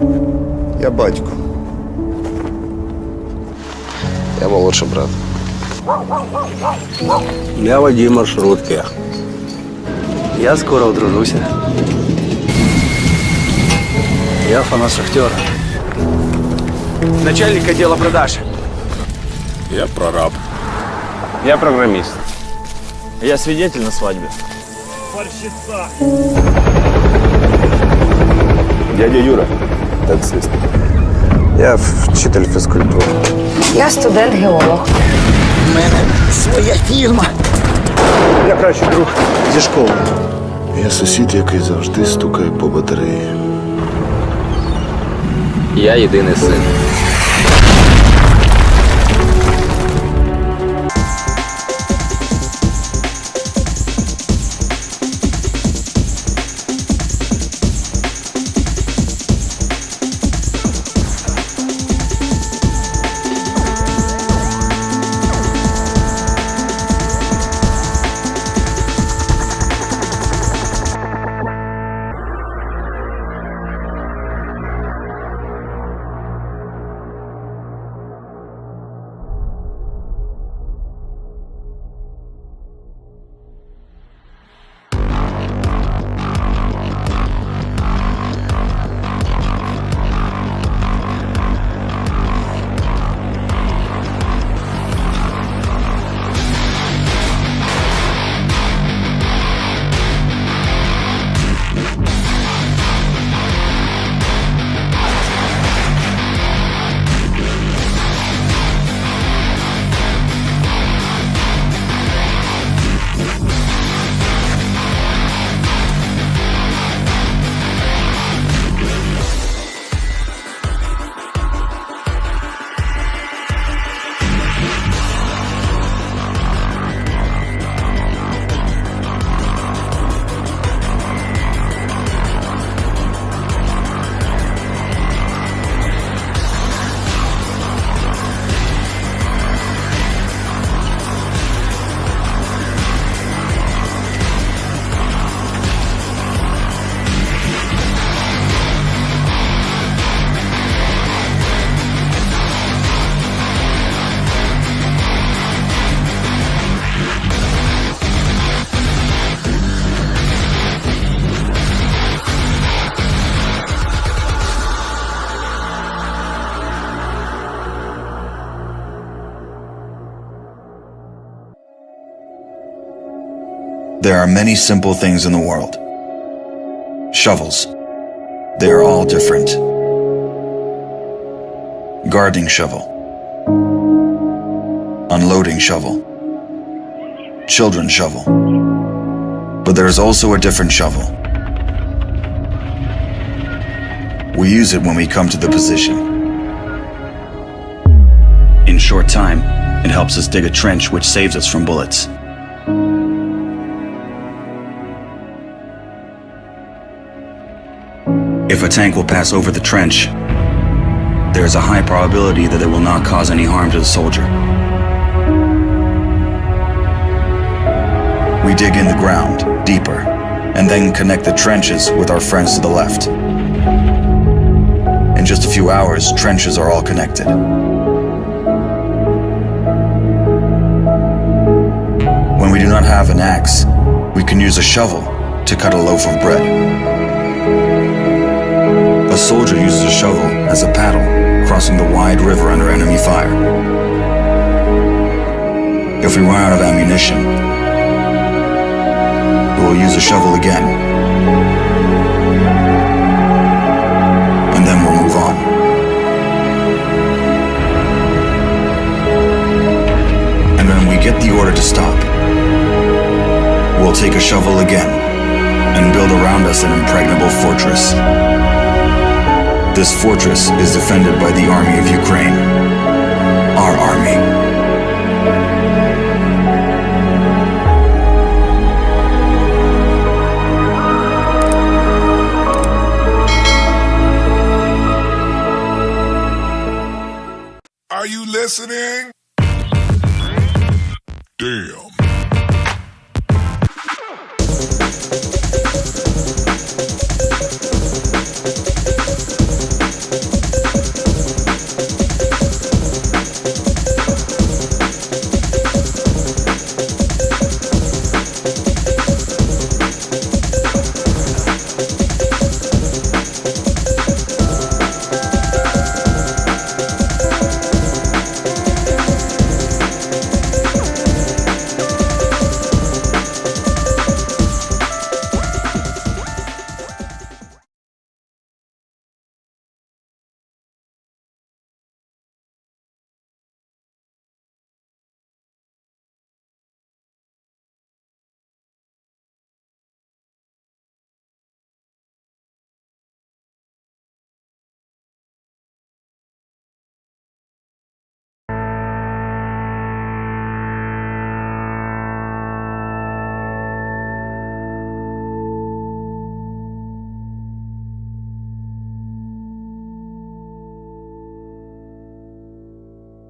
Я батько. Я молодший брат. Я водій маршрутки. Я скоро одружуся. Я фанат шахтера. Начальник отдела продаж. Я прораб. Я программист. Я свидетель на свадьбе. Дядя Юра. Таксист. Я вчитель фізкультури. Я студент-геолог. У мене своя фірма. Я кращий друг зі школи. Я сусід, який завжди стукає по батареї. Я єдиний син. There are many simple things in the world. Shovels. They are all different. Gardening shovel. Unloading shovel. Children's shovel. But there is also a different shovel. We use it when we come to the position. In short time, it helps us dig a trench which saves us from bullets. If a tank will pass over the trench, there is a high probability that it will not cause any harm to the soldier. We dig in the ground, deeper, and then connect the trenches with our friends to the left. In just a few hours, trenches are all connected. When we do not have an axe, we can use a shovel to cut a loaf of bread. Soldier uses a shovel as a paddle, crossing the wide river under enemy fire. If we run out of ammunition, we will use a shovel again. And then we'll move on. And when we get the order to stop, we'll take a shovel again and build around us an impregnable fortress. This fortress is defended by the army of Ukraine. Our army. Are you listening? Damn.